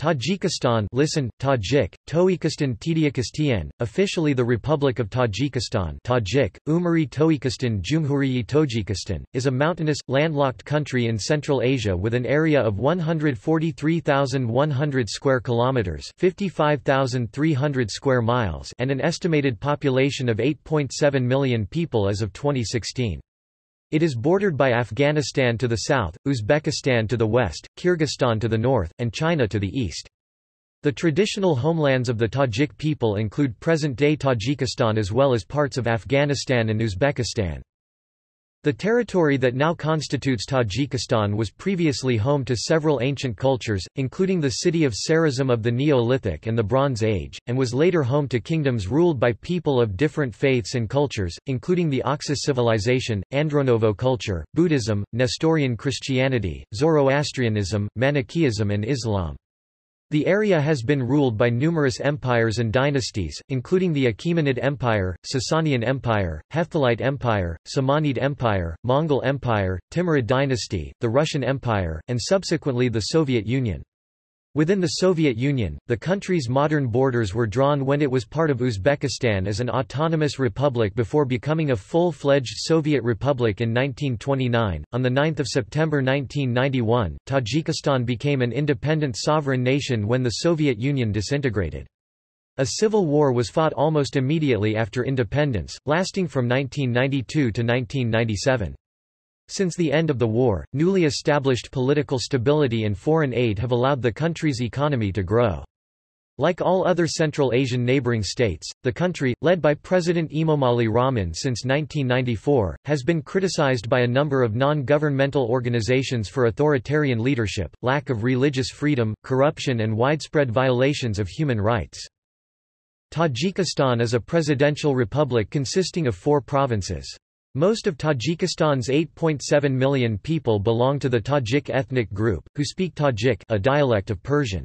Tajikistan listen, Tajik, Toikistan Tidiakistan, officially the Republic of Tajikistan Tajik, Umari Toikistan Jumhuriyi Tojikistan, is a mountainous, landlocked country in Central Asia with an area of 143,100 square kilometers 55,300 square miles and an estimated population of 8.7 million people as of 2016. It is bordered by Afghanistan to the south, Uzbekistan to the west, Kyrgyzstan to the north, and China to the east. The traditional homelands of the Tajik people include present-day Tajikistan as well as parts of Afghanistan and Uzbekistan. The territory that now constitutes Tajikistan was previously home to several ancient cultures, including the city of Sarazm of the Neolithic and the Bronze Age, and was later home to kingdoms ruled by people of different faiths and cultures, including the Oxus civilization, Andronovo culture, Buddhism, Nestorian Christianity, Zoroastrianism, Manichaeism and Islam. The area has been ruled by numerous empires and dynasties, including the Achaemenid Empire, Sasanian Empire, Hephthalite Empire, Samanid Empire, Mongol Empire, Timurid dynasty, the Russian Empire, and subsequently the Soviet Union. Within the Soviet Union, the country's modern borders were drawn when it was part of Uzbekistan as an autonomous republic before becoming a full-fledged Soviet republic in 1929. On the 9th of September 1991, Tajikistan became an independent sovereign nation when the Soviet Union disintegrated. A civil war was fought almost immediately after independence, lasting from 1992 to 1997. Since the end of the war, newly established political stability and foreign aid have allowed the country's economy to grow. Like all other Central Asian neighboring states, the country, led by President Emomali Rahman since 1994, has been criticized by a number of non-governmental organizations for authoritarian leadership, lack of religious freedom, corruption and widespread violations of human rights. Tajikistan is a presidential republic consisting of four provinces. Most of Tajikistan's 8.7 million people belong to the Tajik ethnic group, who speak Tajik a dialect of Persian.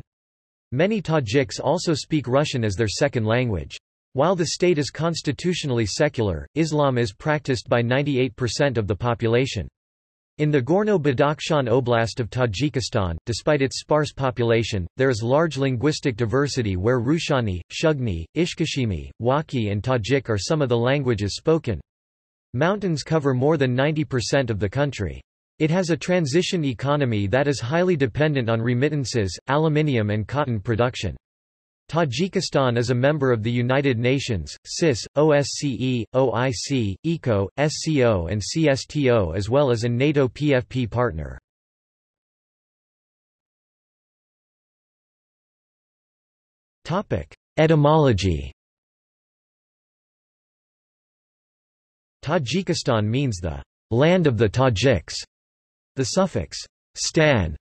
Many Tajiks also speak Russian as their second language. While the state is constitutionally secular, Islam is practiced by 98% of the population. In the Gorno-Badakhshan Oblast of Tajikistan, despite its sparse population, there is large linguistic diversity where Rushani, Shugni, Ishkashimi, Wakhi and Tajik are some of the languages spoken. Mountains cover more than 90% of the country. It has a transition economy that is highly dependent on remittances, aluminium and cotton production. Tajikistan is a member of the United Nations, CIS, OSCE, OIC, ECO, SCO and CSTO as well as a NATO PFP partner. Etymology Tajikistan means the land of the Tajiks. The suffix stan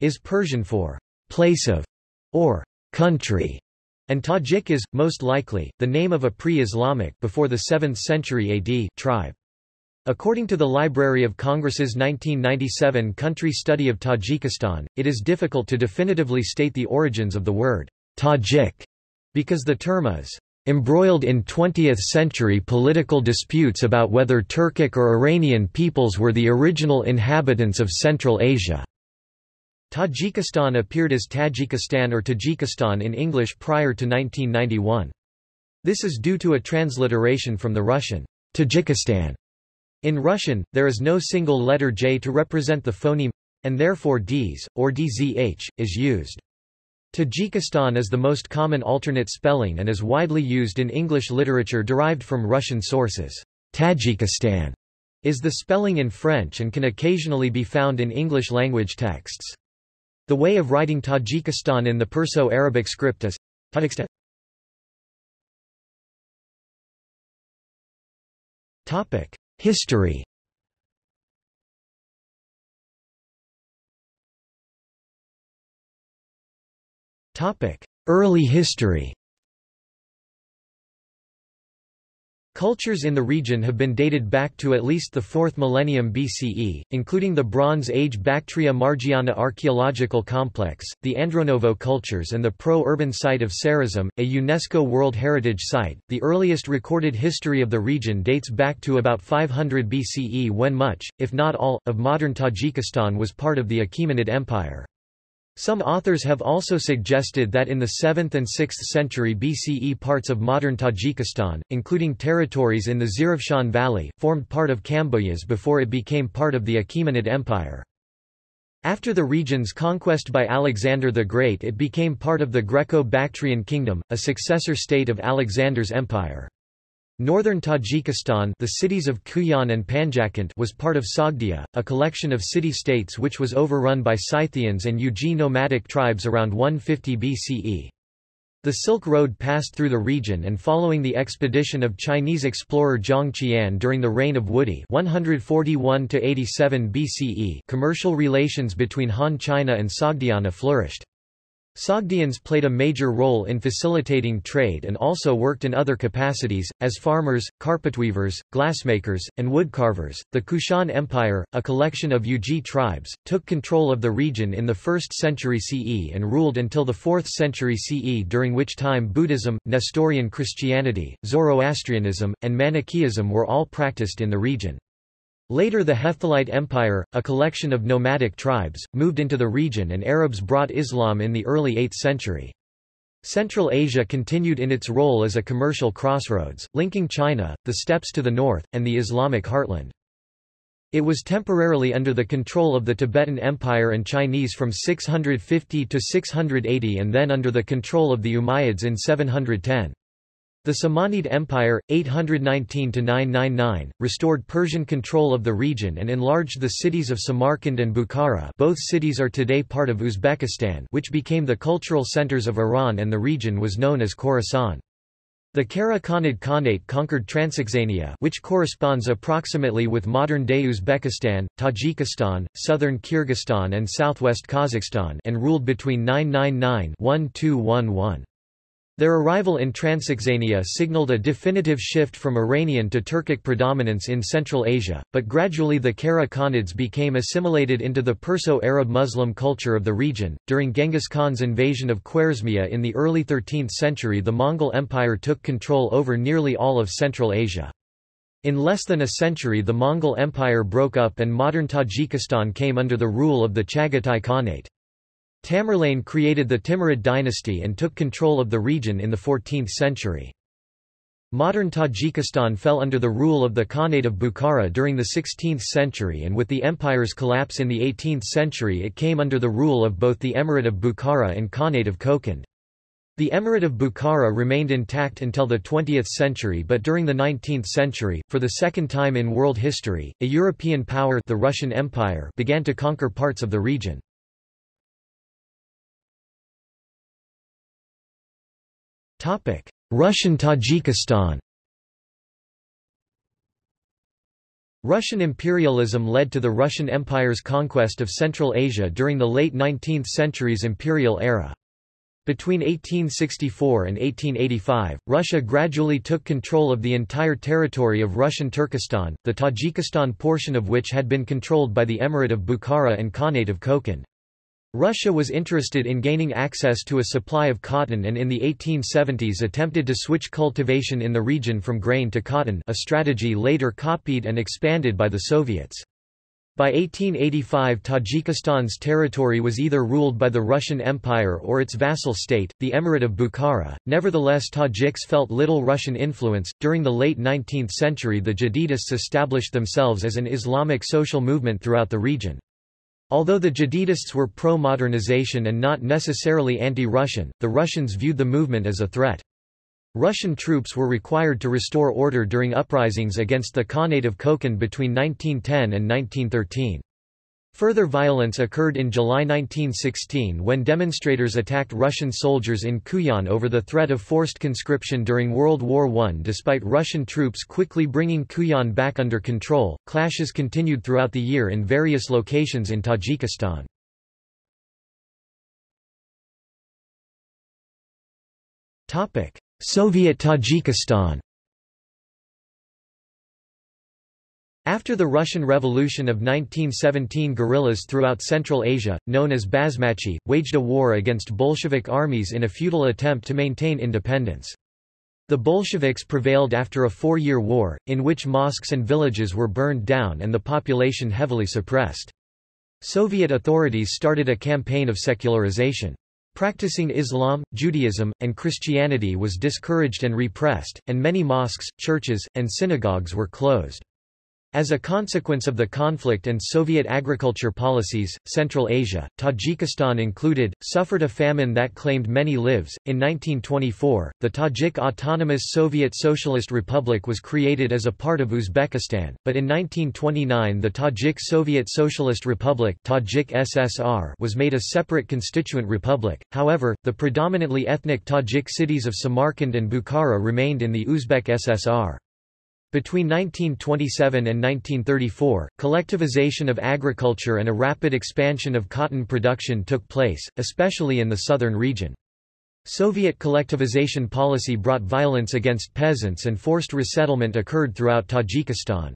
is Persian for place of or country, and Tajik is, most likely, the name of a pre-Islamic before the 7th century AD tribe. According to the Library of Congress's 1997 country study of Tajikistan, it is difficult to definitively state the origins of the word Tajik, because the term is embroiled in 20th-century political disputes about whether Turkic or Iranian peoples were the original inhabitants of Central Asia. Tajikistan appeared as Tajikistan or Tajikistan in English prior to 1991. This is due to a transliteration from the Russian, Tajikistan. In Russian, there is no single letter J to represent the phoneme, and therefore Ds, or DZH, is used. Tajikistan is the most common alternate spelling and is widely used in English literature derived from Russian sources. Tajikistan is the spelling in French and can occasionally be found in English-language texts. The way of writing Tajikistan in the Perso-Arabic script is Tajikistan. History Early history Cultures in the region have been dated back to at least the 4th millennium BCE, including the Bronze Age Bactria Margiana archaeological complex, the Andronovo cultures and the pro-urban site of Sarazm, a UNESCO World Heritage Site. The earliest recorded history of the region dates back to about 500 BCE when much, if not all, of modern Tajikistan was part of the Achaemenid Empire. Some authors have also suggested that in the 7th and 6th century BCE parts of modern Tajikistan, including territories in the Zarafshan Valley, formed part of Kambojas before it became part of the Achaemenid Empire. After the region's conquest by Alexander the Great it became part of the Greco-Bactrian Kingdom, a successor state of Alexander's empire. Northern Tajikistan the cities of Khujand and Panjakent was part of Sogdia, a collection of city-states which was overrun by Scythians and Yuezhi nomadic tribes around 150 BCE. The Silk Road passed through the region and following the expedition of Chinese explorer Zhang Qian during the reign of Wudi 141 BCE commercial relations between Han China and Sogdiana flourished. Sogdians played a major role in facilitating trade and also worked in other capacities, as farmers, carpetweavers, glassmakers, and woodcarvers. The Kushan Empire, a collection of Yuezhi tribes, took control of the region in the 1st century CE and ruled until the 4th century CE during which time Buddhism, Nestorian Christianity, Zoroastrianism, and Manichaeism were all practiced in the region. Later the Hephthalite Empire, a collection of nomadic tribes, moved into the region and Arabs brought Islam in the early 8th century. Central Asia continued in its role as a commercial crossroads, linking China, the steppes to the north, and the Islamic heartland. It was temporarily under the control of the Tibetan Empire and Chinese from 650 to 680 and then under the control of the Umayyads in 710. The Samanid Empire, 819–999, restored Persian control of the region and enlarged the cities of Samarkand and Bukhara both cities are today part of Uzbekistan which became the cultural centers of Iran and the region was known as Khorasan. The Kara Khanid Khanate conquered Transoxania which corresponds approximately with modern-day Uzbekistan, Tajikistan, southern Kyrgyzstan and southwest Kazakhstan and ruled between 999-1211. Their arrival in Transoxania signaled a definitive shift from Iranian to Turkic predominance in Central Asia, but gradually the Kara Khanids became assimilated into the Perso-Arab Muslim culture of the region. During Genghis Khan's invasion of Khwarezmia in the early 13th century, the Mongol Empire took control over nearly all of Central Asia. In less than a century, the Mongol Empire broke up and modern Tajikistan came under the rule of the Chagatai Khanate. Tamerlane created the Timurid dynasty and took control of the region in the 14th century. Modern Tajikistan fell under the rule of the Khanate of Bukhara during the 16th century and with the empire's collapse in the 18th century it came under the rule of both the Emirate of Bukhara and Khanate of Kokand. The Emirate of Bukhara remained intact until the 20th century but during the 19th century, for the second time in world history, a European power the Russian Empire began to conquer parts of the region. Russian Tajikistan Russian imperialism led to the Russian Empire's conquest of Central Asia during the late 19th century's imperial era. Between 1864 and 1885, Russia gradually took control of the entire territory of Russian Turkestan, the Tajikistan portion of which had been controlled by the Emirate of Bukhara and Khanate of Kokand. Russia was interested in gaining access to a supply of cotton and in the 1870s attempted to switch cultivation in the region from grain to cotton a strategy later copied and expanded by the Soviets. By 1885 Tajikistan's territory was either ruled by the Russian Empire or its vassal state, the Emirate of Bukhara. Nevertheless Tajiks felt little Russian influence. During the late 19th century the Jadidists established themselves as an Islamic social movement throughout the region. Although the Jadidists were pro-modernization and not necessarily anti-Russian, the Russians viewed the movement as a threat. Russian troops were required to restore order during uprisings against the Khanate of Kokand between 1910 and 1913. Further violence occurred in July 1916 when demonstrators attacked Russian soldiers in Khujand over the threat of forced conscription during World War I. Despite Russian troops quickly bringing Khujand back under control, clashes continued throughout the year in various locations in Tajikistan. Soviet Tajikistan After the Russian Revolution of 1917 guerrillas throughout Central Asia, known as Basmachi, waged a war against Bolshevik armies in a futile attempt to maintain independence. The Bolsheviks prevailed after a four-year war, in which mosques and villages were burned down and the population heavily suppressed. Soviet authorities started a campaign of secularization. Practicing Islam, Judaism, and Christianity was discouraged and repressed, and many mosques, churches, and synagogues were closed. As a consequence of the conflict and Soviet agriculture policies, Central Asia, Tajikistan included, suffered a famine that claimed many lives. In 1924, the Tajik Autonomous Soviet Socialist Republic was created as a part of Uzbekistan, but in 1929 the Tajik Soviet Socialist Republic Tajik SSR was made a separate constituent republic. However, the predominantly ethnic Tajik cities of Samarkand and Bukhara remained in the Uzbek SSR. Between 1927 and 1934, collectivization of agriculture and a rapid expansion of cotton production took place, especially in the southern region. Soviet collectivization policy brought violence against peasants and forced resettlement occurred throughout Tajikistan.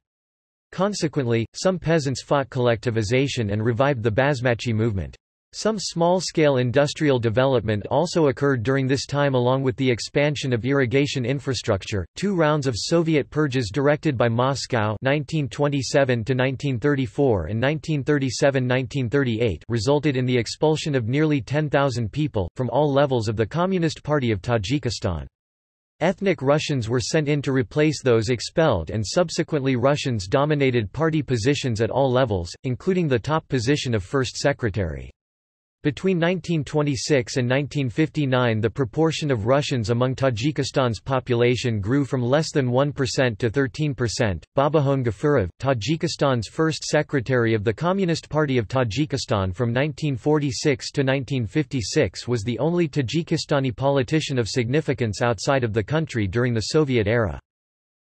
Consequently, some peasants fought collectivization and revived the Basmachi movement. Some small-scale industrial development also occurred during this time along with the expansion of irrigation infrastructure. Two rounds of Soviet purges directed by Moscow 1927 1934 and 1937-1938 resulted in the expulsion of nearly 10,000 people from all levels of the Communist Party of Tajikistan. Ethnic Russians were sent in to replace those expelled and subsequently Russians dominated party positions at all levels, including the top position of First Secretary. Between 1926 and 1959 the proportion of Russians among Tajikistan's population grew from less than 1% to 13%. Babahon Gafurov, Tajikistan's first secretary of the Communist Party of Tajikistan from 1946 to 1956 was the only Tajikistani politician of significance outside of the country during the Soviet era.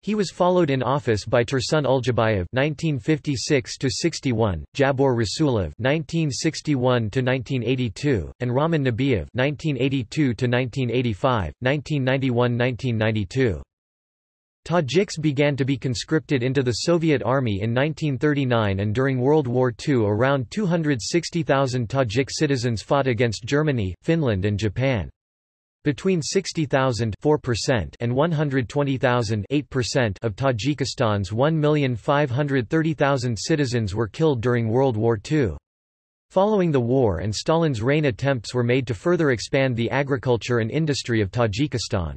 He was followed in office by Tursun Uljabayev (1956–61), Jabor Rasulov (1961–1982), and Raman Nabiev (1982–1985, 1991–1992). Tajiks began to be conscripted into the Soviet Army in 1939 and during World War II around 260,000 Tajik citizens fought against Germany, Finland and Japan. Between 60,000 and 120,000 of Tajikistan's 1,530,000 citizens were killed during World War II. Following the war and Stalin's reign attempts were made to further expand the agriculture and industry of Tajikistan.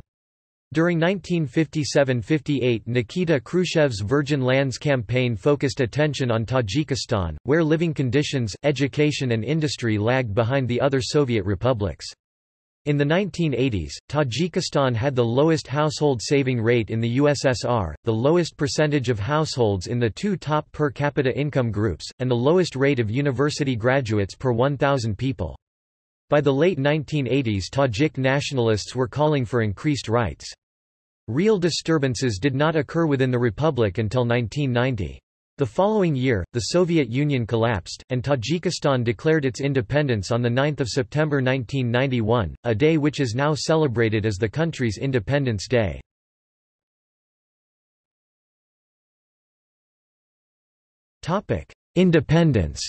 During 1957–58 Nikita Khrushchev's Virgin Lands campaign focused attention on Tajikistan, where living conditions, education and industry lagged behind the other Soviet republics. In the 1980s, Tajikistan had the lowest household saving rate in the USSR, the lowest percentage of households in the two top per capita income groups, and the lowest rate of university graduates per 1,000 people. By the late 1980s Tajik nationalists were calling for increased rights. Real disturbances did not occur within the republic until 1990. The following year, the Soviet Union collapsed, and Tajikistan declared its independence on 9 September 1991, a day which is now celebrated as the country's Independence Day. Independence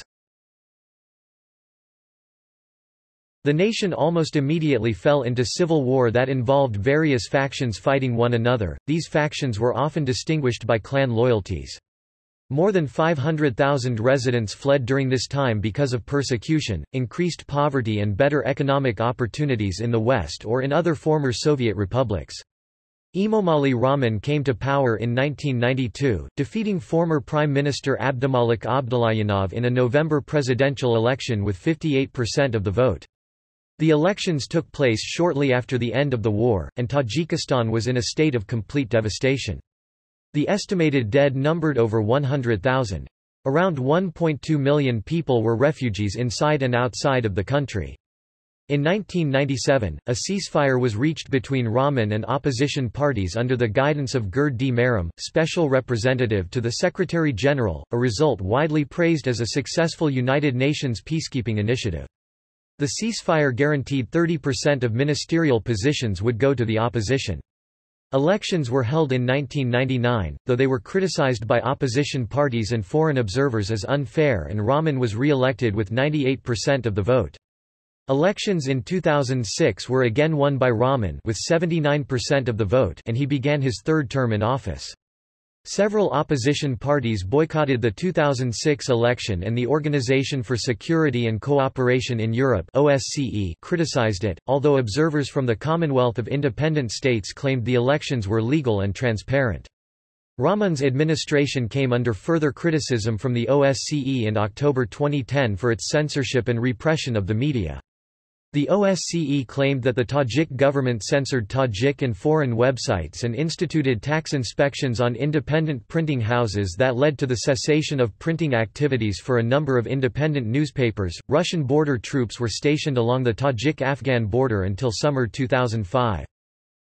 The nation almost immediately fell into civil war that involved various factions fighting one another, these factions were often distinguished by clan loyalties. More than 500,000 residents fled during this time because of persecution, increased poverty and better economic opportunities in the West or in other former Soviet republics. Emomali Rahman came to power in 1992, defeating former Prime Minister Abdumalik Abdullajanov in a November presidential election with 58% of the vote. The elections took place shortly after the end of the war, and Tajikistan was in a state of complete devastation. The estimated dead numbered over 100,000. Around 1.2 million people were refugees inside and outside of the country. In 1997, a ceasefire was reached between Rahman and opposition parties under the guidance of Gerd D. Special representative to the Secretary-General, a result widely praised as a successful United Nations peacekeeping initiative. The ceasefire guaranteed 30% of ministerial positions would go to the opposition. Elections were held in 1999, though they were criticized by opposition parties and foreign observers as unfair and Rahman was re-elected with 98% of the vote. Elections in 2006 were again won by Rahman with 79% of the vote and he began his third term in office. Several opposition parties boycotted the 2006 election and the Organization for Security and Cooperation in Europe OSCE criticized it, although observers from the Commonwealth of Independent States claimed the elections were legal and transparent. Rahmon's administration came under further criticism from the OSCE in October 2010 for its censorship and repression of the media. The OSCE claimed that the Tajik government censored Tajik and foreign websites and instituted tax inspections on independent printing houses that led to the cessation of printing activities for a number of independent newspapers. Russian border troops were stationed along the Tajik Afghan border until summer 2005.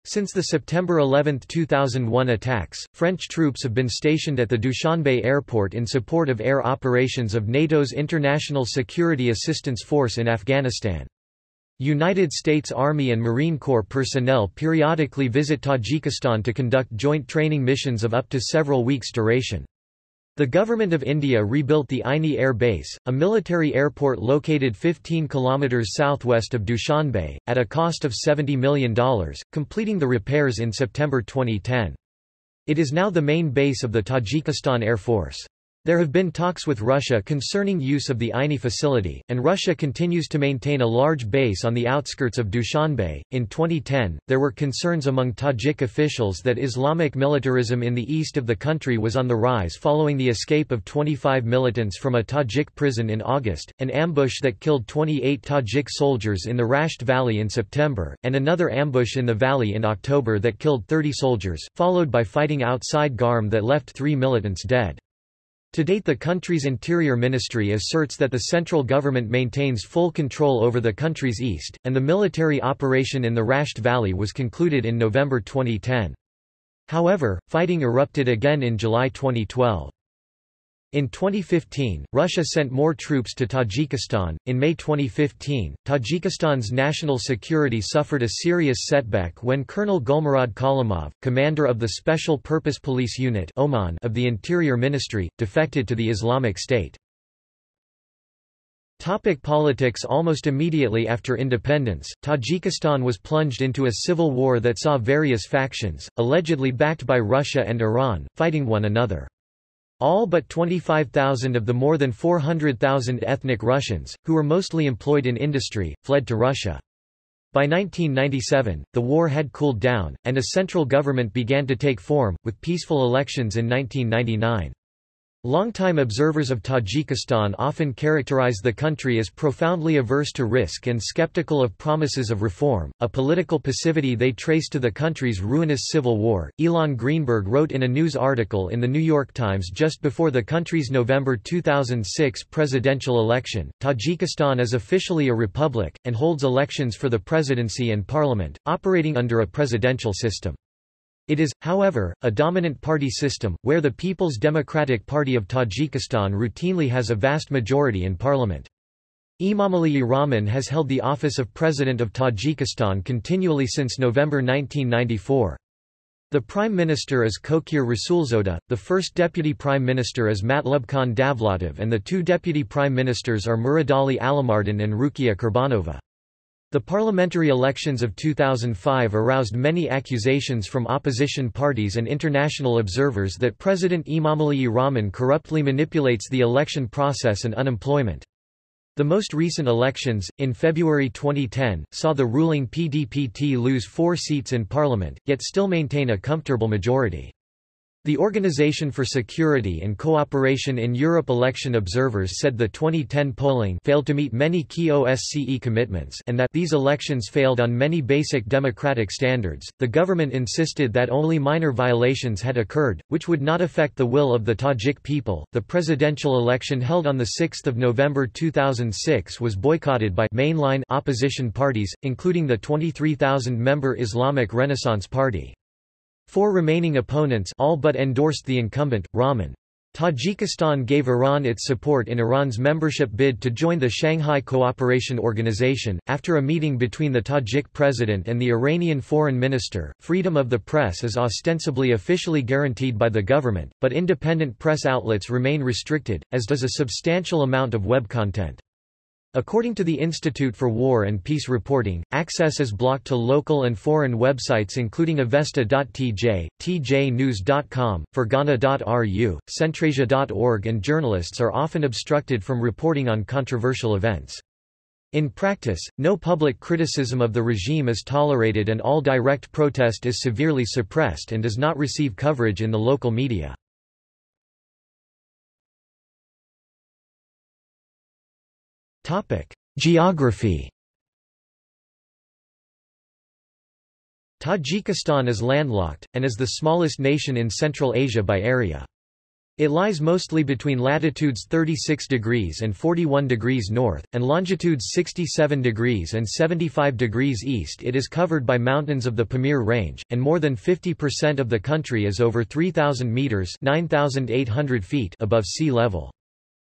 Since the September 11, 2001 attacks, French troops have been stationed at the Dushanbe airport in support of air operations of NATO's International Security Assistance Force in Afghanistan. United States Army and Marine Corps personnel periodically visit Tajikistan to conduct joint training missions of up to several weeks' duration. The Government of India rebuilt the Aini Air Base, a military airport located 15 km southwest of Dushanbe, at a cost of $70 million, completing the repairs in September 2010. It is now the main base of the Tajikistan Air Force. There have been talks with Russia concerning use of the Aini facility, and Russia continues to maintain a large base on the outskirts of Dushanbe. In 2010, there were concerns among Tajik officials that Islamic militarism in the east of the country was on the rise following the escape of 25 militants from a Tajik prison in August, an ambush that killed 28 Tajik soldiers in the Rasht Valley in September, and another ambush in the valley in October that killed 30 soldiers, followed by fighting outside Garm that left three militants dead. To date the country's interior ministry asserts that the central government maintains full control over the country's east, and the military operation in the Rasht Valley was concluded in November 2010. However, fighting erupted again in July 2012. In 2015, Russia sent more troops to Tajikistan. In May 2015, Tajikistan's national security suffered a serious setback when Colonel Gulmurad Kalimov, commander of the Special Purpose Police Unit OMON of the Interior Ministry, defected to the Islamic State. Topic politics Almost immediately after independence, Tajikistan was plunged into a civil war that saw various factions, allegedly backed by Russia and Iran, fighting one another. All but 25,000 of the more than 400,000 ethnic Russians, who were mostly employed in industry, fled to Russia. By 1997, the war had cooled down, and a central government began to take form, with peaceful elections in 1999. Longtime observers of Tajikistan often characterize the country as profoundly averse to risk and skeptical of promises of reform, a political passivity they trace to the country's ruinous civil war. Ilan Greenberg wrote in a news article in The New York Times just before the country's November 2006 presidential election Tajikistan is officially a republic, and holds elections for the presidency and parliament, operating under a presidential system. It is, however, a dominant party system, where the People's Democratic Party of Tajikistan routinely has a vast majority in parliament. Emomali Rahmon has held the office of President of Tajikistan continually since November 1994. The Prime Minister is Kokir Rasulzoda, the first Deputy Prime Minister is Matlubkhan Davlatov and the two Deputy Prime Ministers are Muradali Alamardin and Rukia Kurbanova. The parliamentary elections of 2005 aroused many accusations from opposition parties and international observers that President Emomali Rahmon corruptly manipulates the election process and unemployment. The most recent elections, in February 2010, saw the ruling PDPT lose four seats in parliament, yet still maintain a comfortable majority. The Organization for Security and Cooperation in Europe election observers said the 2010 polling failed to meet many key OSCE commitments and that these elections failed on many basic democratic standards. The government insisted that only minor violations had occurred, which would not affect the will of the Tajik people. The presidential election held on the 6th of November 2006 was boycotted by mainline opposition parties, including the 23,000-member Islamic Renaissance Party. Four remaining opponents all but endorsed the incumbent, Rahmon. Tajikistan gave Iran its support in Iran's membership bid to join the Shanghai Cooperation Organization. After a meeting between the Tajik president and the Iranian foreign minister, freedom of the press is ostensibly officially guaranteed by the government, but independent press outlets remain restricted, as does a substantial amount of web content. According to the Institute for War and Peace Reporting, access is blocked to local and foreign websites including avesta.tj, tjnews.com, fergana.ru, centrasia.org and journalists are often obstructed from reporting on controversial events. In practice, no public criticism of the regime is tolerated and all direct protest is severely suppressed and does not receive coverage in the local media. Geography Tajikistan is landlocked, and is the smallest nation in Central Asia by area. It lies mostly between latitudes 36 degrees and 41 degrees north, and longitudes 67 degrees and 75 degrees east. It is covered by mountains of the Pamir Range, and more than 50% of the country is over 3,000 meters (9,800 feet) above sea level.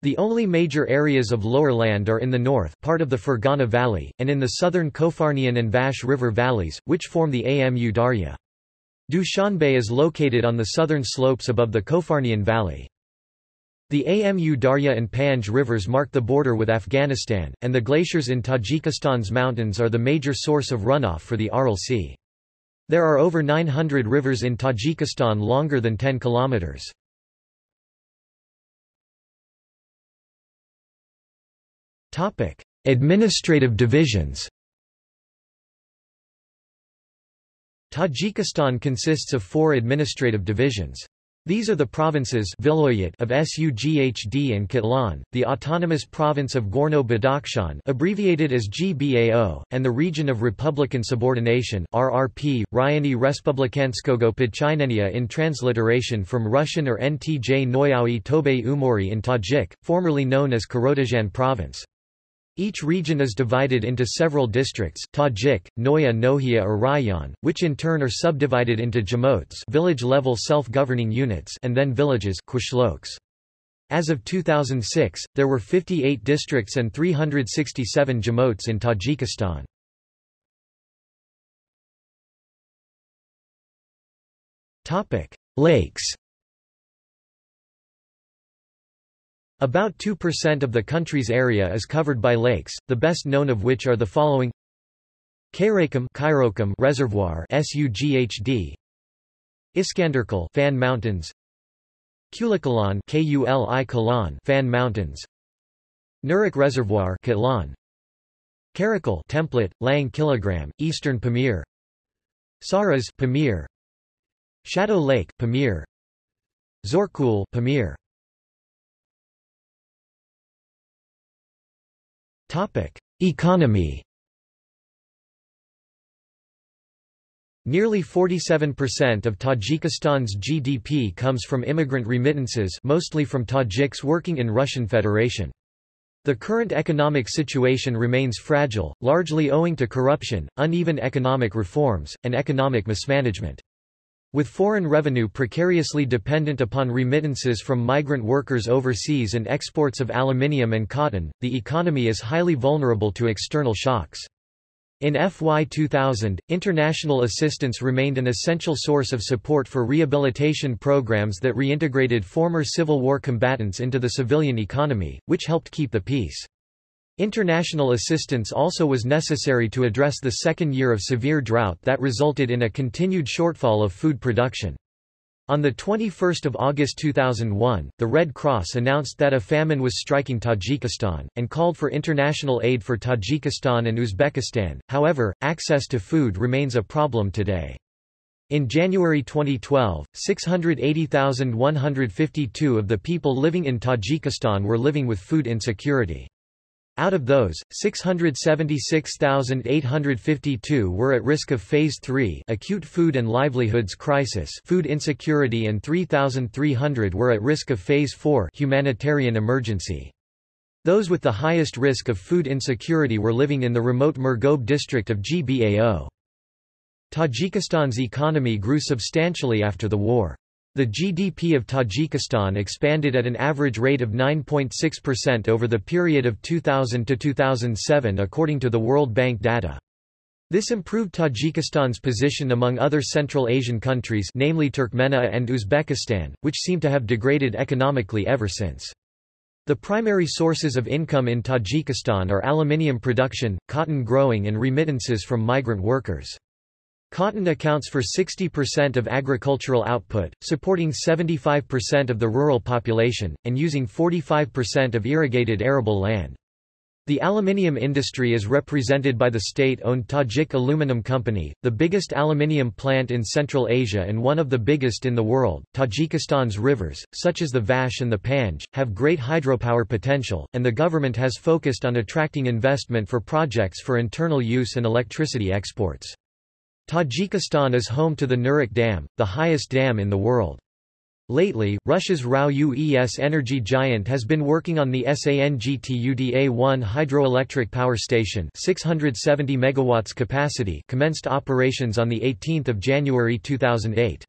The only major areas of lower land are in the north part of the Fergana Valley, and in the southern Kofarnian and Vash River valleys, which form the Amu Darya. Dushanbe is located on the southern slopes above the Kofarnian Valley. The Amu Darya and Panj rivers mark the border with Afghanistan, and the glaciers in Tajikistan's mountains are the major source of runoff for the Aral Sea. There are over 900 rivers in Tajikistan longer than 10 kilometers. Topic: Administrative divisions. Tajikistan consists of four administrative divisions. These are the provinces Viloyat of Sughd and Kitlan, the autonomous province of Gorno-Badakhshan abbreviated as GBAO, and the region of Republican subordination RRP, Ryani Respublikanskogo Podchinenia in transliteration from Russian or NTJ Noyaui Tobe Umori in Tajik, formerly known as Karodajan province. Each region is divided into several districts Tajik, Noya Nohia or which in turn are subdivided into jamots village-level self-governing units and then villages As of 2006, there were 58 districts and 367 jamots in Tajikistan. Lakes About 2% of the country's area is covered by lakes, the best known of which are the following. Karakum Reservoir SUGHD Iskanderkul Fan Mountains. Kulikalan KULI Kalan Fan Mountains. Nurek Reservoir Kitlan Karakul Template Lang Kilogram Eastern Pamir. Saras Pamir. Shadow Lake Pamir. Zorkul Pamir Economy Nearly 47% of Tajikistan's GDP comes from immigrant remittances mostly from Tajiks working in Russian Federation. The current economic situation remains fragile, largely owing to corruption, uneven economic reforms, and economic mismanagement. With foreign revenue precariously dependent upon remittances from migrant workers overseas and exports of aluminium and cotton, the economy is highly vulnerable to external shocks. In FY 2000, international assistance remained an essential source of support for rehabilitation programs that reintegrated former Civil War combatants into the civilian economy, which helped keep the peace. International assistance also was necessary to address the second year of severe drought that resulted in a continued shortfall of food production. On 21 August 2001, the Red Cross announced that a famine was striking Tajikistan, and called for international aid for Tajikistan and Uzbekistan, however, access to food remains a problem today. In January 2012, 680,152 of the people living in Tajikistan were living with food insecurity. Out of those, 676,852 were at risk of Phase 3 acute food and livelihoods crisis food insecurity and 3,300 were at risk of Phase 4 humanitarian emergency. Those with the highest risk of food insecurity were living in the remote Murgob district of GBAO. Tajikistan's economy grew substantially after the war. The GDP of Tajikistan expanded at an average rate of 9.6% over the period of 2000 to 2007 according to the World Bank data. This improved Tajikistan's position among other Central Asian countries namely Turkmenia and Uzbekistan, which seem to have degraded economically ever since. The primary sources of income in Tajikistan are aluminium production, cotton growing and remittances from migrant workers. Cotton accounts for 60% of agricultural output, supporting 75% of the rural population, and using 45% of irrigated arable land. The aluminium industry is represented by the state-owned Tajik Aluminum Company, the biggest aluminium plant in Central Asia and one of the biggest in the world. Tajikistan's rivers, such as the Vash and the Panj, have great hydropower potential, and the government has focused on attracting investment for projects for internal use and electricity exports. Tajikistan is home to the Nurek Dam, the highest dam in the world. Lately, Russia's RAO-UES energy giant has been working on the SANGTUDA-1 hydroelectric power station 670 megawatts capacity commenced operations on 18 January 2008.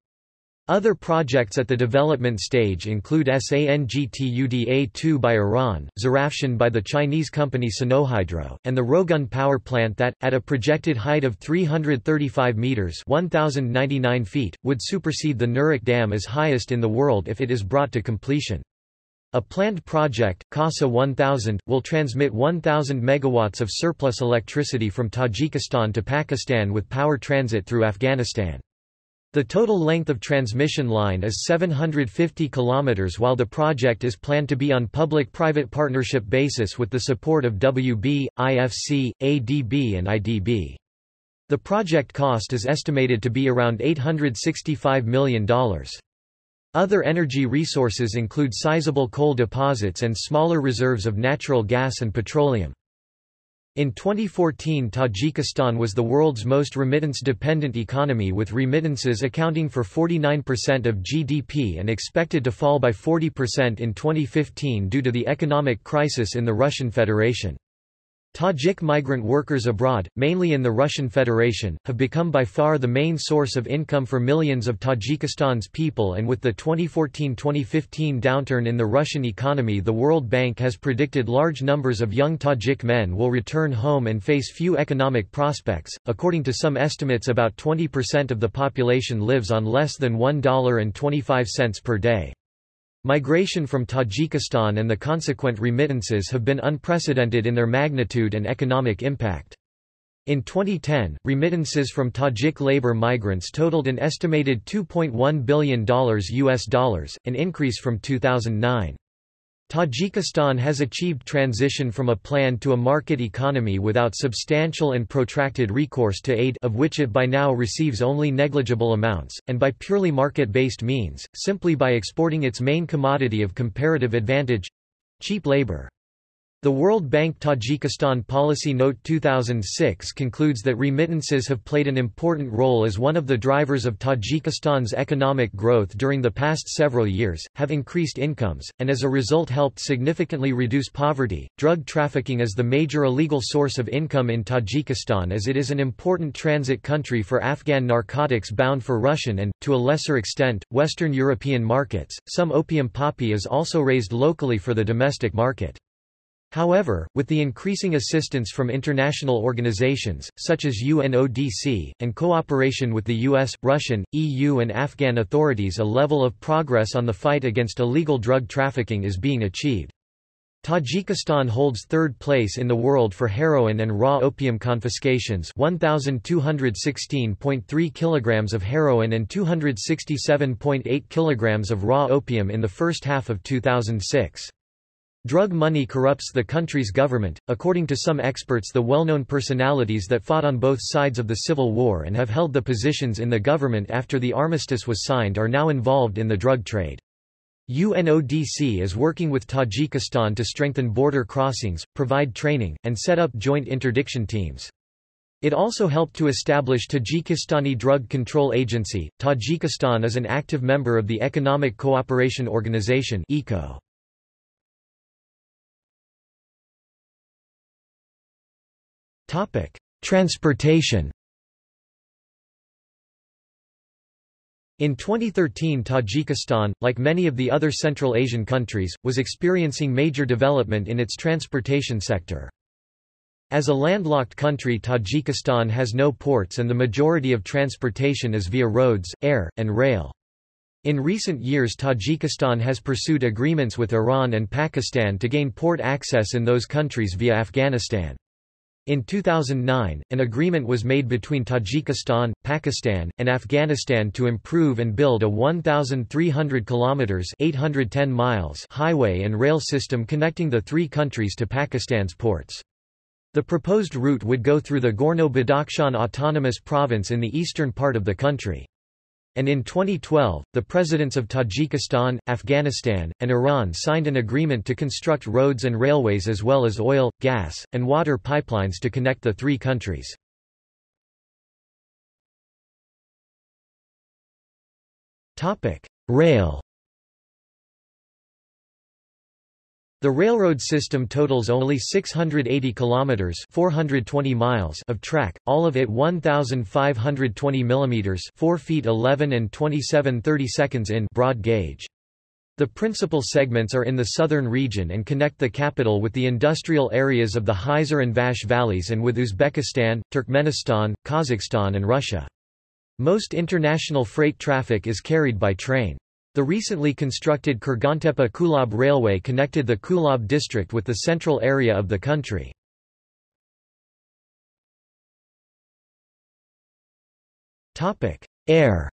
Other projects at the development stage include SANGTUDA-2 by Iran, Zarafshan by the Chinese company Sinohydro, and the Rogun power plant that, at a projected height of 335 meters (1,099 feet), would supersede the Nurek Dam as highest in the world if it is brought to completion. A planned project, CASA 1000, will transmit 1,000 megawatts of surplus electricity from Tajikistan to Pakistan with power transit through Afghanistan. The total length of transmission line is 750 km while the project is planned to be on public-private partnership basis with the support of WB, IFC, ADB and IDB. The project cost is estimated to be around $865 million. Other energy resources include sizable coal deposits and smaller reserves of natural gas and petroleum. In 2014 Tajikistan was the world's most remittance-dependent economy with remittances accounting for 49% of GDP and expected to fall by 40% in 2015 due to the economic crisis in the Russian Federation. Tajik migrant workers abroad, mainly in the Russian Federation, have become by far the main source of income for millions of Tajikistan's people and with the 2014-2015 downturn in the Russian economy the World Bank has predicted large numbers of young Tajik men will return home and face few economic prospects. According to some estimates about 20% of the population lives on less than $1.25 per day. Migration from Tajikistan and the consequent remittances have been unprecedented in their magnitude and economic impact. In 2010, remittances from Tajik labor migrants totaled an estimated $2.1 billion US dollars, an increase from 2009. Tajikistan has achieved transition from a plan to a market economy without substantial and protracted recourse to aid of which it by now receives only negligible amounts, and by purely market-based means, simply by exporting its main commodity of comparative advantage—cheap labor. The World Bank Tajikistan Policy Note 2006 concludes that remittances have played an important role as one of the drivers of Tajikistan's economic growth during the past several years, have increased incomes, and as a result helped significantly reduce poverty. Drug trafficking is the major illegal source of income in Tajikistan as it is an important transit country for Afghan narcotics bound for Russian and, to a lesser extent, Western European markets. Some opium poppy is also raised locally for the domestic market. However, with the increasing assistance from international organizations, such as UNODC, and cooperation with the US, Russian, EU and Afghan authorities a level of progress on the fight against illegal drug trafficking is being achieved. Tajikistan holds third place in the world for heroin and raw opium confiscations 1,216.3 kilograms of heroin and 267.8 kilograms of raw opium in the first half of 2006. Drug money corrupts the country's government, according to some experts the well-known personalities that fought on both sides of the civil war and have held the positions in the government after the armistice was signed are now involved in the drug trade. UNODC is working with Tajikistan to strengthen border crossings, provide training, and set up joint interdiction teams. It also helped to establish Tajikistani Drug Control Agency. Tajikistan is an active member of the Economic Cooperation Organization (ECO). Topic: Transportation. In 2013 Tajikistan, like many of the other Central Asian countries, was experiencing major development in its transportation sector. As a landlocked country Tajikistan has no ports and the majority of transportation is via roads, air, and rail. In recent years Tajikistan has pursued agreements with Iran and Pakistan to gain port access in those countries via Afghanistan. In 2009, an agreement was made between Tajikistan, Pakistan, and Afghanistan to improve and build a 1,300 kilometers (810 miles) highway and rail system connecting the three countries to Pakistan's ports. The proposed route would go through the Gorno-Badakhshan Autonomous Province in the eastern part of the country and in 2012, the presidents of Tajikistan, Afghanistan, and Iran signed an agreement to construct roads and railways as well as oil, gas, and water pipelines to connect the three countries. Rail The railroad system totals only 680 kilometers (420 miles) of track, all of it 1520 millimeters (4 feet 11 and 27 seconds in) broad gauge. The principal segments are in the southern region and connect the capital with the industrial areas of the Hisar and Vakhsh valleys and with Uzbekistan, Turkmenistan, Kazakhstan and Russia. Most international freight traffic is carried by train. The recently constructed Kurgantepe-Kulab Railway connected the Kulab district with the central area of the country. Air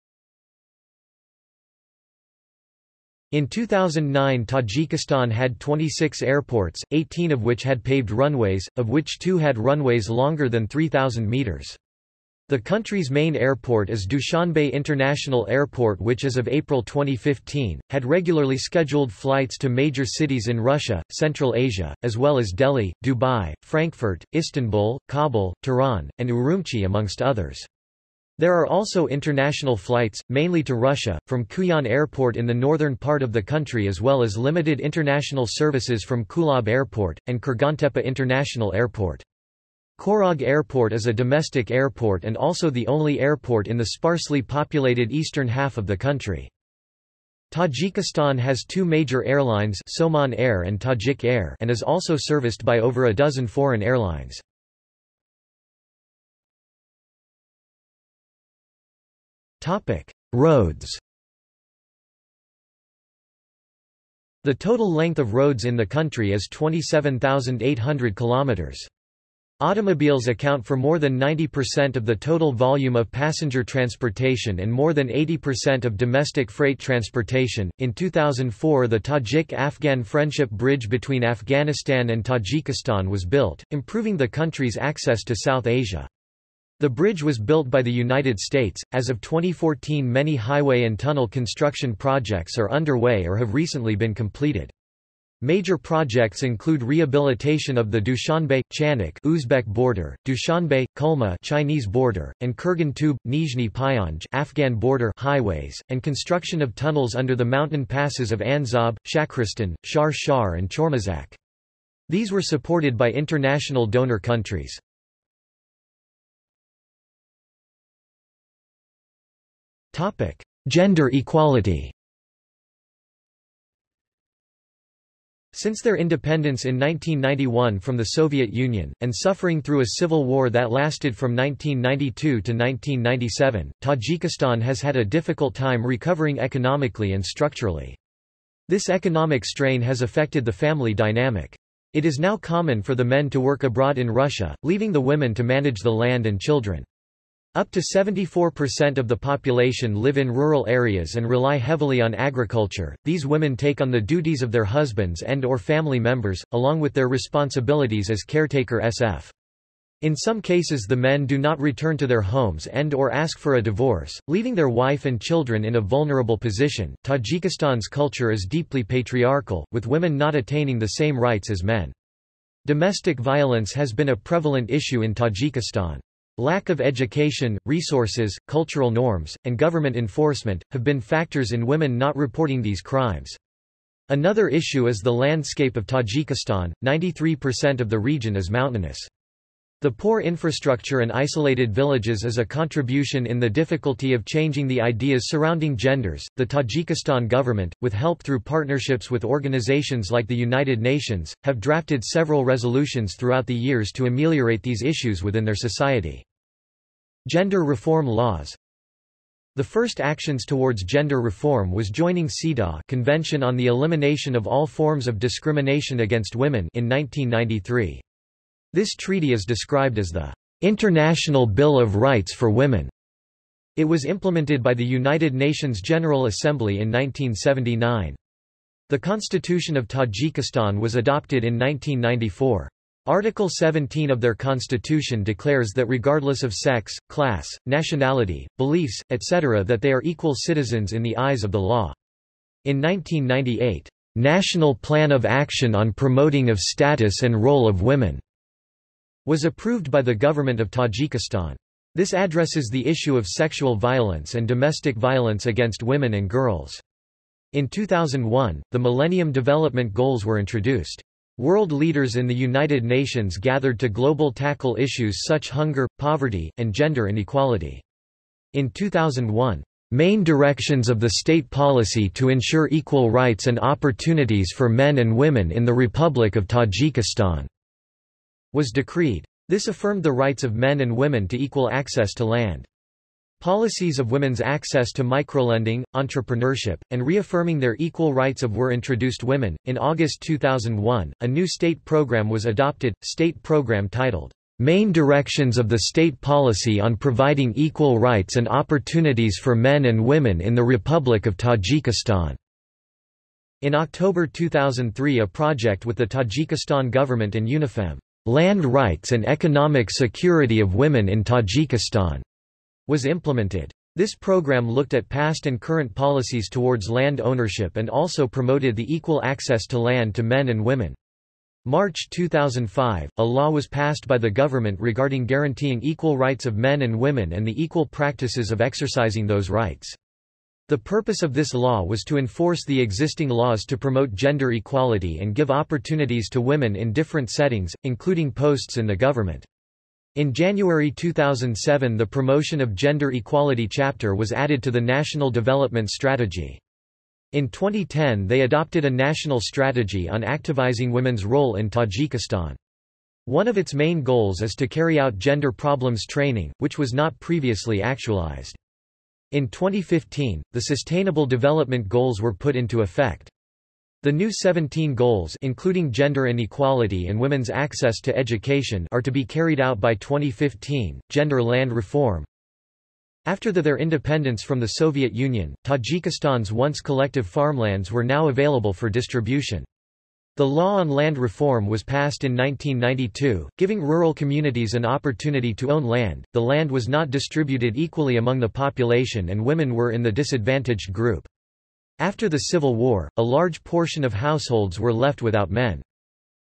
In 2009 Tajikistan had 26 airports, 18 of which had paved runways, of which two had runways longer than 3,000 meters. The country's main airport is Dushanbe International Airport which as of April 2015, had regularly scheduled flights to major cities in Russia, Central Asia, as well as Delhi, Dubai, Frankfurt, Istanbul, Kabul, Tehran, and Urumqi amongst others. There are also international flights, mainly to Russia, from Khujand Airport in the northern part of the country as well as limited international services from Kulab Airport, and Kurgantepe International Airport. Khorog Airport is a domestic airport and also the only airport in the sparsely populated eastern half of the country. Tajikistan has two major airlines Somon Air and Tajik Air and is also serviced by over a dozen foreign airlines. Roads The total length of roads in the country is 27,800 kilometers. Automobiles account for more than 90% of the total volume of passenger transportation and more than 80% of domestic freight transportation. In 2004, the Tajik Afghan Friendship Bridge between Afghanistan and Tajikistan was built, improving the country's access to South Asia. The bridge was built by the United States. As of 2014, many highway and tunnel construction projects are underway or have recently been completed. Major projects include rehabilitation of the Dushanbe Chanak Uzbek border, Dushanbe Kulma Chinese border, and Kurgan Tube Nizhny Pyanj Afghan border highways, and construction of tunnels under the mountain passes of Anzob, Shakristan, Shar Shar and Chormazak. These were supported by international donor countries. Gender equality Since their independence in 1991 from the Soviet Union, and suffering through a civil war that lasted from 1992 to 1997, Tajikistan has had a difficult time recovering economically and structurally. This economic strain has affected the family dynamic. It is now common for the men to work abroad in Russia, leaving the women to manage the land and children. Up to 74% of the population live in rural areas and rely heavily on agriculture. These women take on the duties of their husbands and or family members, along with their responsibilities as caretaker SF. In some cases the men do not return to their homes and or ask for a divorce, leaving their wife and children in a vulnerable position. Tajikistan's culture is deeply patriarchal, with women not attaining the same rights as men. Domestic violence has been a prevalent issue in Tajikistan. Lack of education, resources, cultural norms, and government enforcement, have been factors in women not reporting these crimes. Another issue is the landscape of Tajikistan, 93% of the region is mountainous. The poor infrastructure and isolated villages is a contribution in the difficulty of changing the ideas surrounding genders. The Tajikistan government, with help through partnerships with organizations like the United Nations, have drafted several resolutions throughout the years to ameliorate these issues within their society. Gender reform laws The first actions towards gender reform was joining CEDAW Convention on the Elimination of All Forms of Discrimination Against Women in 1993. This treaty is described as the International Bill of Rights for Women. It was implemented by the United Nations General Assembly in 1979. The Constitution of Tajikistan was adopted in 1994. Article 17 of their constitution declares that regardless of sex, class, nationality, beliefs, etc. that they are equal citizens in the eyes of the law. In 1998, "'National Plan of Action on Promoting of Status and Role of Women' was approved by the government of Tajikistan. This addresses the issue of sexual violence and domestic violence against women and girls. In 2001, the Millennium Development Goals were introduced. World leaders in the United Nations gathered to global tackle issues such hunger, poverty, and gender inequality. In 2001, Main directions of the state policy to ensure equal rights and opportunities for men and women in the Republic of Tajikistan was decreed. This affirmed the rights of men and women to equal access to land. Policies of women's access to microlending, entrepreneurship, and reaffirming their equal rights of were introduced women. In August 2001, a new state program was adopted, state program titled, Main Directions of the State Policy on Providing Equal Rights and Opportunities for Men and Women in the Republic of Tajikistan. In October 2003 a project with the Tajikistan government and UNIFEM Land Rights and Economic Security of Women in Tajikistan was implemented. This program looked at past and current policies towards land ownership and also promoted the equal access to land to men and women. March 2005, a law was passed by the government regarding guaranteeing equal rights of men and women and the equal practices of exercising those rights. The purpose of this law was to enforce the existing laws to promote gender equality and give opportunities to women in different settings, including posts in the government. In January 2007 the Promotion of Gender Equality chapter was added to the National Development Strategy. In 2010 they adopted a national strategy on activizing women's role in Tajikistan. One of its main goals is to carry out gender problems training, which was not previously actualized. In 2015, the Sustainable Development Goals were put into effect. The new 17 goals including gender inequality and women's access to education are to be carried out by 2015. Gender land reform After the, their independence from the Soviet Union, Tajikistan's once collective farmlands were now available for distribution. The law on land reform was passed in 1992, giving rural communities an opportunity to own land. The land was not distributed equally among the population and women were in the disadvantaged group. After the Civil War, a large portion of households were left without men.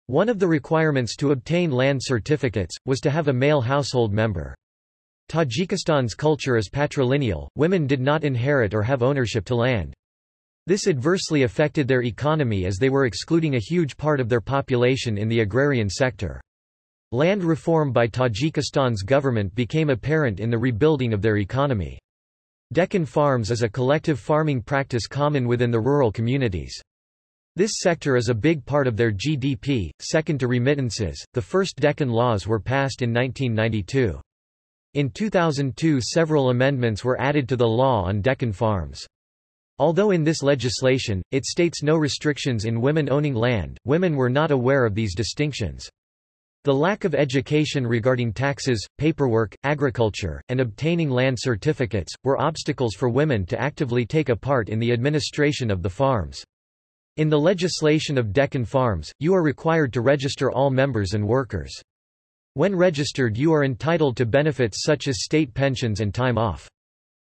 One of the requirements to obtain land certificates, was to have a male household member. Tajikistan's culture is patrilineal, women did not inherit or have ownership to land. This adversely affected their economy as they were excluding a huge part of their population in the agrarian sector. Land reform by Tajikistan's government became apparent in the rebuilding of their economy. Dehqan Farms is a collective farming practice common within the rural communities. This sector is a big part of their GDP, second to remittances. The first Dehqan laws were passed in 1992. In 2002 several amendments were added to the law on Dehqan farms. Although in this legislation, it states no restrictions in women owning land, women were not aware of these distinctions. The lack of education regarding taxes, paperwork, agriculture, and obtaining land certificates, were obstacles for women to actively take a part in the administration of the farms. In the legislation of Dehqan Farms, you are required to register all members and workers. When registered you are entitled to benefits such as state pensions and time off.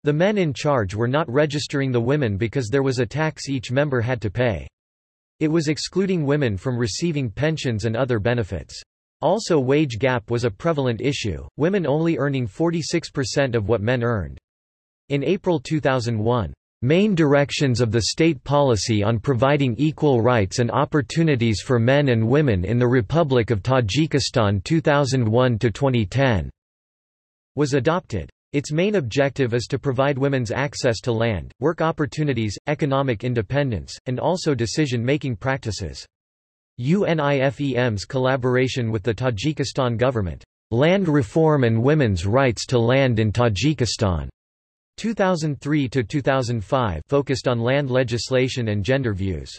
The men in charge were not registering the women because there was a tax each member had to pay. It was excluding women from receiving pensions and other benefits. Also wage gap was a prevalent issue, women only earning 46% of what men earned. In April 2001, Main Directions of the State Policy on Providing Equal Rights and Opportunities for Men and Women in the Republic of Tajikistan 2001-2010 was adopted. Its main objective is to provide women's access to land, work opportunities, economic independence, and also decision-making practices. UNIFEM's collaboration with the Tajikistan government, Land Reform and Women's Rights to Land in Tajikistan, 2003–2005 focused on land legislation and gender views.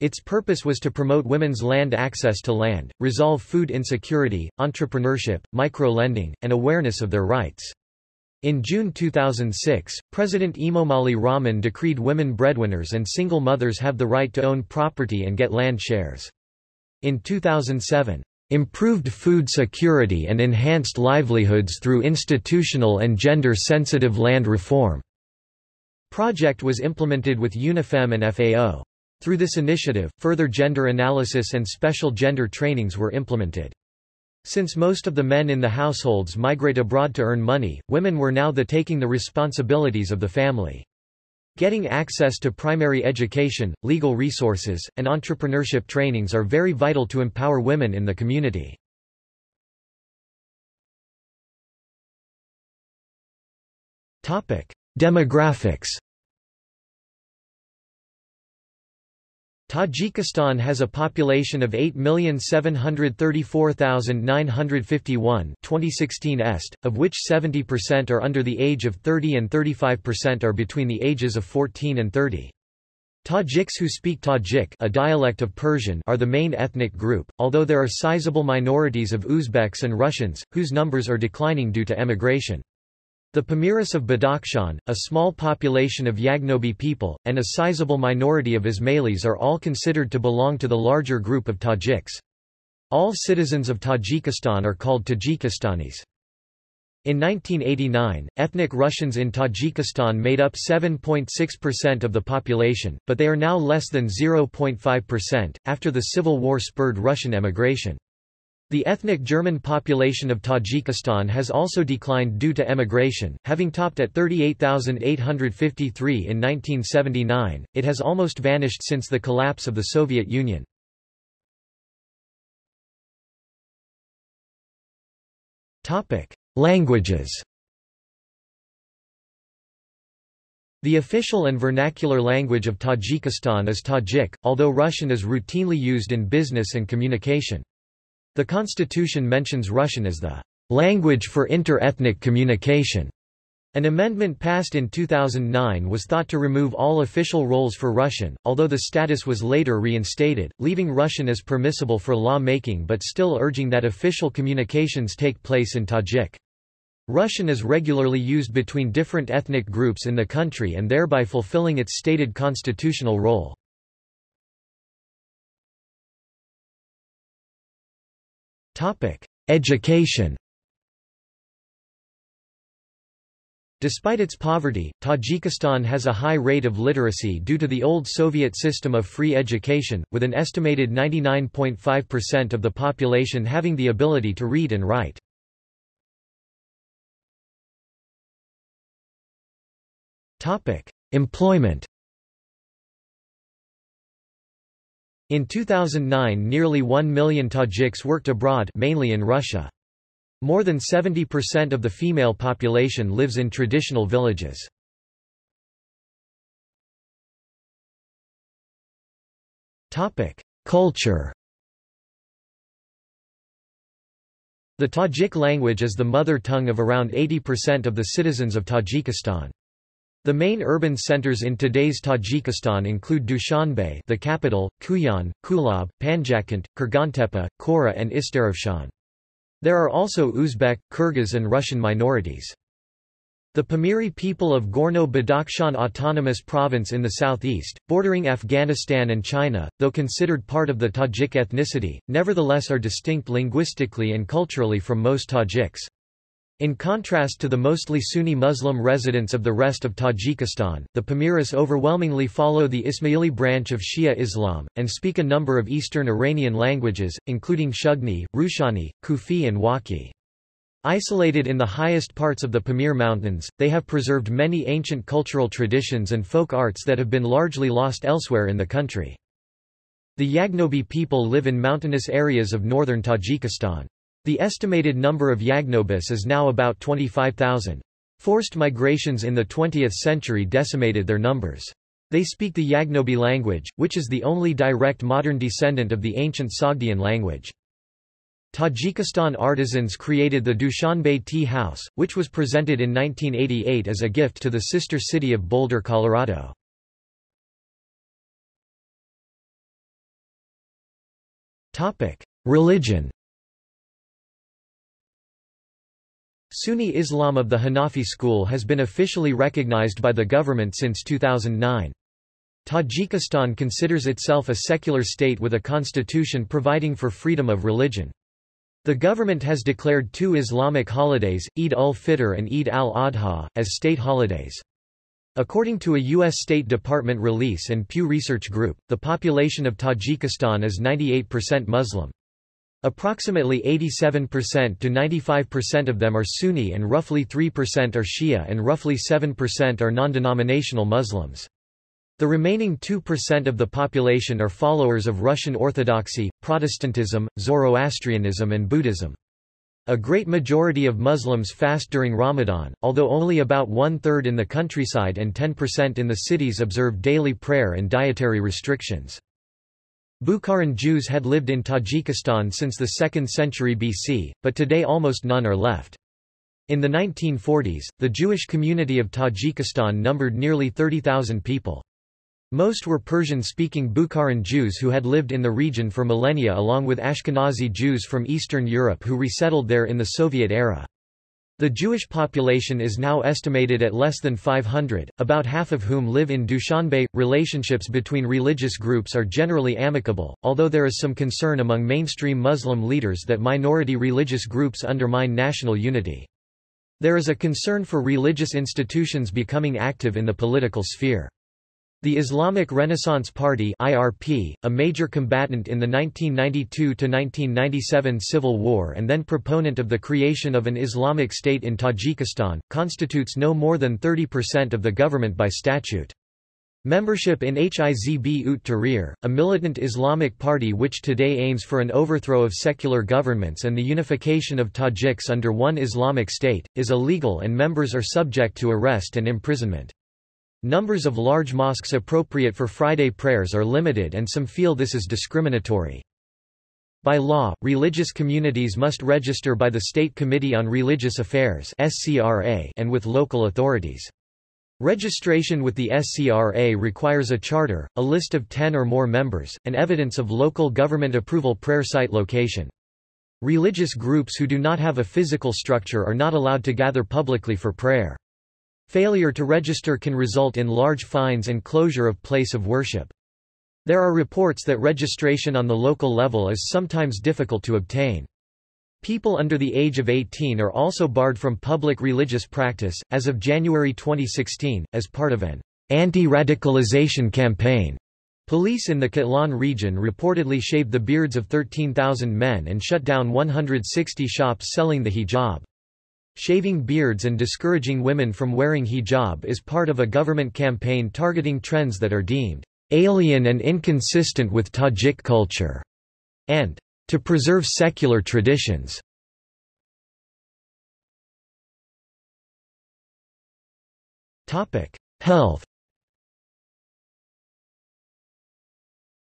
Its purpose was to promote women's land access to land, resolve food insecurity, entrepreneurship, micro-lending, and awareness of their rights. In June 2006, President Emomali Rahmon decreed women breadwinners and single mothers have the right to own property and get land shares. In 2007, improved food security and enhanced livelihoods through institutional and gender-sensitive land reform. Project was implemented with UNIFEM and FAO. Through this initiative, further gender analysis and special gender trainings were implemented. Since most of the men in the households migrate abroad to earn money, women were now the taking the responsibilities of the family. Getting access to primary education, legal resources, and entrepreneurship trainings are very vital to empower women in the community. Demographics Tajikistan has a population of 8,734,951 2016 est, of which 70% are under the age of 30 and 35% are between the ages of 14 and 30. Tajiks who speak Tajik a dialect of Persian are the main ethnic group, although there are sizable minorities of Uzbeks and Russians, whose numbers are declining due to emigration. The Pamiris of Badakhshan, a small population of Yagnobi people, and a sizable minority of Ismailis are all considered to belong to the larger group of Tajiks. All citizens of Tajikistan are called Tajikistanis. In 1989, ethnic Russians in Tajikistan made up 7.6% of the population, but they are now less than 0.5%, after the civil war spurred Russian emigration. The ethnic German population of Tajikistan has also declined due to emigration, having topped at 38,853 in 1979, it has almost vanished since the collapse of the Soviet Union. Languages The official and vernacular language of Tajikistan is Tajik, although Russian is routinely used in business and communication. The constitution mentions Russian as the language for inter-ethnic communication. An amendment passed in 2009 was thought to remove all official roles for Russian, although the status was later reinstated, leaving Russian as permissible for law-making but still urging that official communications take place in Tajik. Russian is regularly used between different ethnic groups in the country and thereby fulfilling its stated constitutional role. Education Despite its poverty, Tajikistan has a high rate of literacy due to the old Soviet system of free education, with an estimated 99.5% of the population having the ability to read and write. Employment In 2009 nearly 1 million Tajiks worked abroad mainly in Russia. More than 70% of the female population lives in traditional villages. Culture The Tajik language is the mother tongue of around 80% of the citizens of Tajikistan. The main urban centers in today's Tajikistan include Dushanbe the capital, Khujand, Kulab, Panjakent, Kurgantepe, Kora and Istaravshan. There are also Uzbek, Kyrgyz and Russian minorities. The Pamiri people of Gorno-Badakhshan Autonomous Province in the southeast, bordering Afghanistan and China, though considered part of the Tajik ethnicity, nevertheless are distinct linguistically and culturally from most Tajiks. In contrast to the mostly Sunni Muslim residents of the rest of Tajikistan, the Pamiris overwhelmingly follow the Ismaili branch of Shia Islam, and speak a number of Eastern Iranian languages, including Shughni, Rushani, Khufi and Wakhi. Isolated in the highest parts of the Pamir Mountains, they have preserved many ancient cultural traditions and folk arts that have been largely lost elsewhere in the country. The Yagnobi people live in mountainous areas of northern Tajikistan. The estimated number of Yagnobis is now about 25,000. Forced migrations in the 20th century decimated their numbers. They speak the Yagnobi language, which is the only direct modern descendant of the ancient Sogdian language. Tajikistan artisans created the Dushanbe Tea House, which was presented in 1988 as a gift to the sister city of Boulder, Colorado. Religion Sunni Islam of the Hanafi school has been officially recognized by the government since 2009. Tajikistan considers itself a secular state with a constitution providing for freedom of religion. The government has declared two Islamic holidays, Eid ul-Fitr and Eid al-Adha, as state holidays. According to a U.S. State Department release and Pew Research Group, the population of Tajikistan is 98% Muslim. Approximately 87% to 95% of them are Sunni and roughly 3% are Shia and roughly 7% are non-denominational Muslims. The remaining 2% of the population are followers of Russian Orthodoxy, Protestantism, Zoroastrianism and Buddhism. A great majority of Muslims fast during Ramadan, although only about one-third in the countryside and 10% in the cities observe daily prayer and dietary restrictions. Bukharan Jews had lived in Tajikistan since the 2nd century BC, but today almost none are left. In the 1940s, the Jewish community of Tajikistan numbered nearly 30,000 people. Most were Persian-speaking Bukharan Jews who had lived in the region for millennia along with Ashkenazi Jews from Eastern Europe who resettled there in the Soviet era. The Jewish population is now estimated at less than 500, about half of whom live in Dushanbe. Relationships between religious groups are generally amicable, although there is some concern among mainstream Muslim leaders that minority religious groups undermine national unity. There is a concern for religious institutions becoming active in the political sphere. The Islamic Renaissance Party IRP, a major combatant in the 1992–1997 civil war and then proponent of the creation of an Islamic state in Tajikistan, constitutes no more than 30% of the government by statute. Membership in Hizb ut Tahrir, a militant Islamic party which today aims for an overthrow of secular governments and the unification of Tajiks under one Islamic state, is illegal and members are subject to arrest and imprisonment. Numbers of large mosques appropriate for Friday prayers are limited and some feel this is discriminatory. By law, religious communities must register by the State Committee on Religious Affairs and with local authorities. Registration with the SCRA requires a charter, a list of 10 or more members, and evidence of local government approval prayer site location. Religious groups who do not have a physical structure are not allowed to gather publicly for prayer. Failure to register can result in large fines and closure of place of worship. There are reports that registration on the local level is sometimes difficult to obtain. People under the age of 18 are also barred from public religious practice. As of January 2016, as part of an anti-radicalization campaign, police in the Khatlon region reportedly shaved the beards of 13,000 men and shut down 160 shops selling the hijab. Shaving beards and discouraging women from wearing hijab is part of a government campaign targeting trends that are deemed alien and inconsistent with Tajik culture, and to preserve secular traditions. Health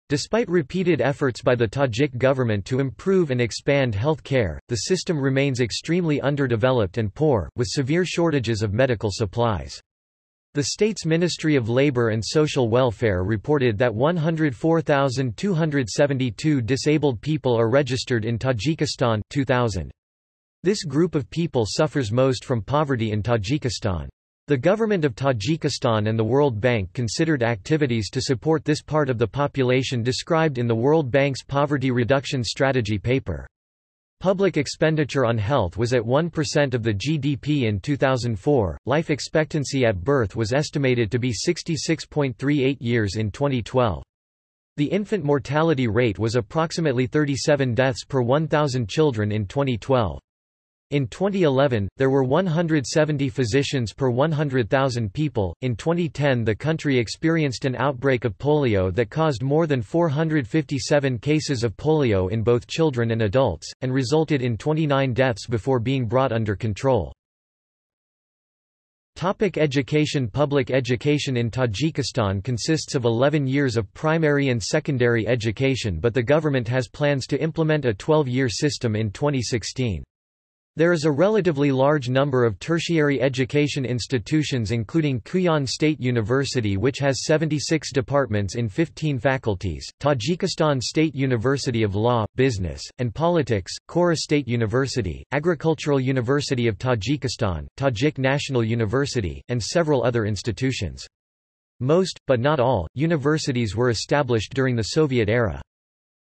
Despite repeated efforts by the Tajik government to improve and expand health care, the system remains extremely underdeveloped and poor, with severe shortages of medical supplies. The state's Ministry of Labor and Social Welfare reported that 104,272 disabled people are registered in Tajikistan 2000. This group of people suffers most from poverty in Tajikistan. The government of Tajikistan and the World Bank considered activities to support this part of the population described in the World Bank's Poverty Reduction Strategy paper. Public expenditure on health was at 1% of the GDP in 2004. Life expectancy at birth was estimated to be 66.38 years in 2012. The infant mortality rate was approximately 37 deaths per 1,000 children in 2012. In 2011, there were 170 physicians per 100,000 people. In 2010, the country experienced an outbreak of polio that caused more than 457 cases of polio in both children and adults, and resulted in 29 deaths before being brought under control. Topic education Public education in Tajikistan consists of 11 years of primary and secondary education but the government has plans to implement a 12-year system in 2016. There is a relatively large number of tertiary education institutions including Khujand State University which has 76 departments in 15 faculties, Tajikistan State University of Law, Business, and Politics, Kora State University, Agricultural University of Tajikistan, Tajik National University, and several other institutions. Most, but not all, universities were established during the Soviet era.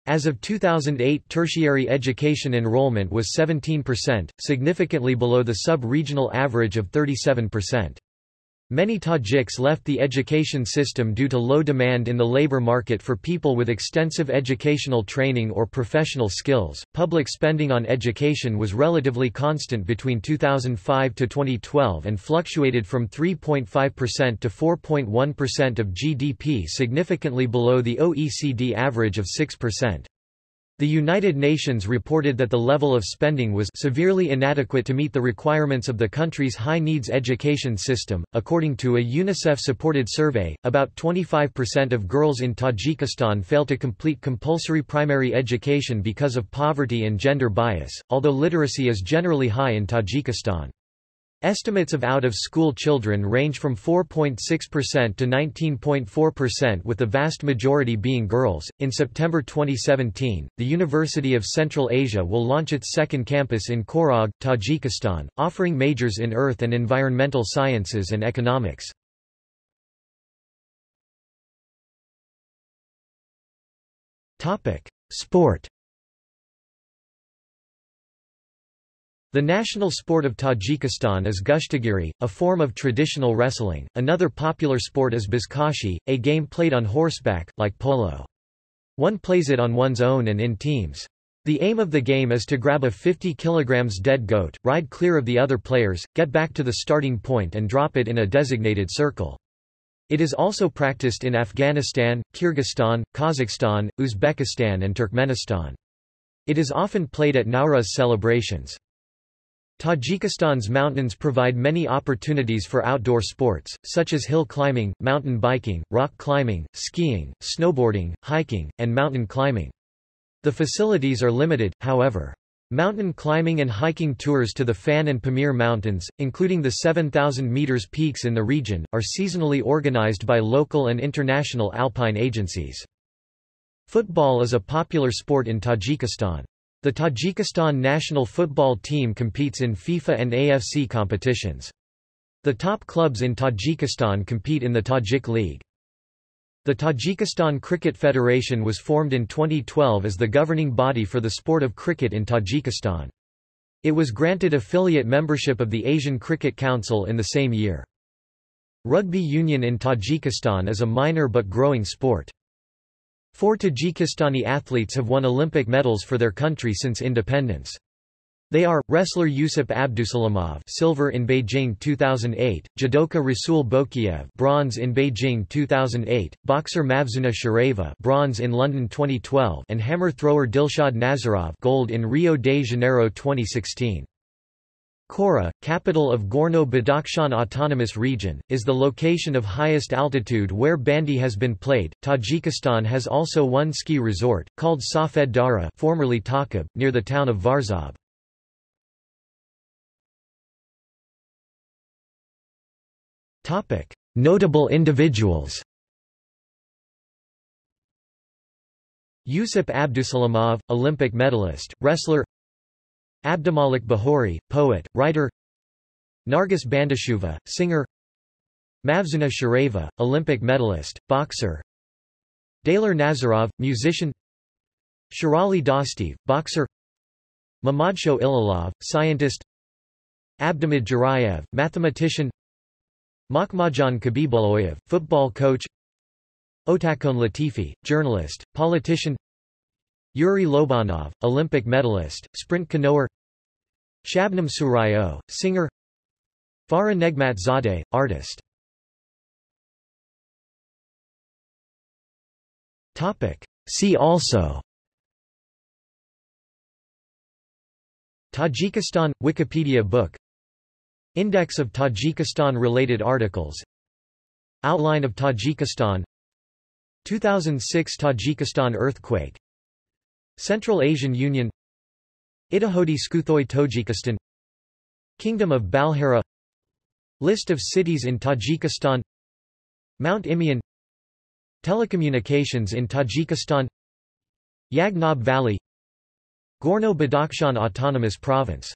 As of 2008 tertiary education enrollment was 17%, significantly below the sub-regional average of 37%. Many Tajiks left the education system due to low demand in the labor market for people with extensive educational training or professional skills. Public spending on education was relatively constant between 2005 to 2012 and fluctuated from 3.5% to 4.1% of GDP, significantly below the OECD average of 6%. The United Nations reported that the level of spending was severely inadequate to meet the requirements of the country's high-needs education system. According to a UNICEF-supported survey, about 25% of girls in Tajikistan fail to complete compulsory primary education because of poverty and gender bias, although literacy is generally high in Tajikistan. Estimates of out-of-school children range from 4.6% to 19.4% with the vast majority being girls. In September 2017, the University of Central Asia will launch its second campus in Khorog, Tajikistan, offering majors in earth and environmental sciences and economics. Topic: Sport The national sport of Tajikistan is Gushtigiri, a form of traditional wrestling. Another popular sport is Buzkashi, a game played on horseback, like polo. One plays it on one's own and in teams. The aim of the game is to grab a 50 kg dead goat, ride clear of the other players, get back to the starting point and drop it in a designated circle. It is also practiced in Afghanistan, Kyrgyzstan, Kazakhstan, Uzbekistan and Turkmenistan. It is often played at Nowruz celebrations. Tajikistan's mountains provide many opportunities for outdoor sports, such as hill climbing, mountain biking, rock climbing, skiing, snowboarding, hiking, and mountain climbing. The facilities are limited, however. Mountain climbing and hiking tours to the Fan and Pamir Mountains, including the 7,000 meters peaks in the region, are seasonally organized by local and international alpine agencies. Football is a popular sport in Tajikistan. The Tajikistan national football team competes in FIFA and AFC competitions. The top clubs in Tajikistan compete in the Tajik League. The Tajikistan Cricket Federation was formed in 2012 as the governing body for the sport of cricket in Tajikistan. It was granted affiliate membership of the Asian Cricket Council in the same year. Rugby union in Tajikistan is a minor but growing sport. Four Tajikistani athletes have won Olympic medals for their country since independence. They are, wrestler Yusuf Abdusalamov silver in Beijing 2008, judoka Rasul Bokiev bronze in Beijing 2008, boxer Mavzuna Chorieva bronze in London 2012 and hammer thrower Dilshod Nazarov gold in Rio de Janeiro 2016. Kora, capital of Gorno-Badakhshan Autonomous Region, is the location of highest altitude where bandy has been played. Tajikistan has also one ski resort, called Safed Dara formerly Takob, near the town of Varzob. Notable individuals Yusuf Abdusalamov, Olympic medalist, wrestler Abdumalik Bahori, poet, writer Nargis Bandashuva, singer Mavzuna Chorieva, Olympic medalist, boxer Daler Nazarov, musician Shirali Dostiev, boxer Mamadsho Ilalov, scientist Abdamid Jurayev, mathematician Makhmajan Khabibulloyev, football coach Otakhon Latifi, journalist, politician Yuri Lobanov, Olympic medalist, sprint canoer. Shabnam Surayo, singer. Farah Negmat Zadeh, artist. See also. Tajikistan – Wikipedia book. Index of Tajikistan-related articles. Outline of Tajikistan. 2006 Tajikistan earthquake Central Asian Union Itahodi Skuthoy Tojikistan Kingdom of Balhara List of cities in Tajikistan Mount Imeon Telecommunications in Tajikistan Yagnob Valley Gorno-Badakhshan Autonomous Province